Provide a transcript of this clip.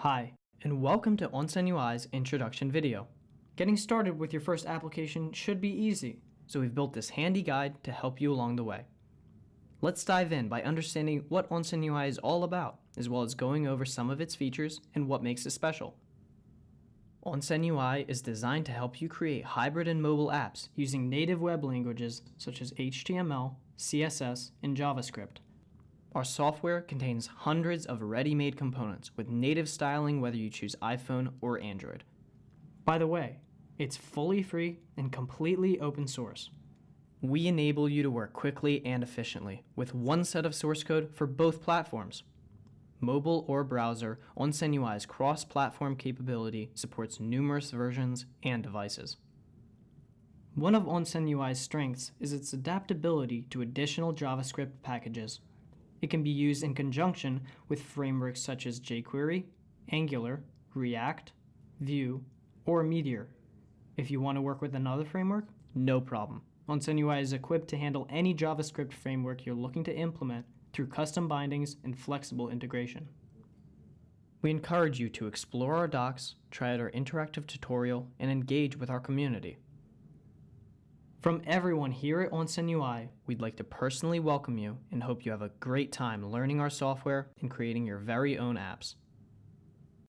Hi, and welcome to Onsen UI's introduction video. Getting started with your first application should be easy, so we've built this handy guide to help you along the way. Let's dive in by understanding what Onsen UI is all about, as well as going over some of its features and what makes it special. Onsen UI is designed to help you create hybrid and mobile apps using native web languages such as HTML, CSS, and JavaScript. Our software contains hundreds of ready-made components with native styling whether you choose iPhone or Android. By the way, it's fully free and completely open source. We enable you to work quickly and efficiently with one set of source code for both platforms. Mobile or browser, Onsen UI's cross-platform capability supports numerous versions and devices. One of Onsen UI's strengths is its adaptability to additional JavaScript packages it can be used in conjunction with frameworks such as jQuery, Angular, React, Vue, or Meteor. If you want to work with another framework, no problem. Onsen UI is equipped to handle any JavaScript framework you're looking to implement through custom bindings and flexible integration. We encourage you to explore our docs, try out our interactive tutorial, and engage with our community. From everyone here at Onsen UI, we'd like to personally welcome you and hope you have a great time learning our software and creating your very own apps.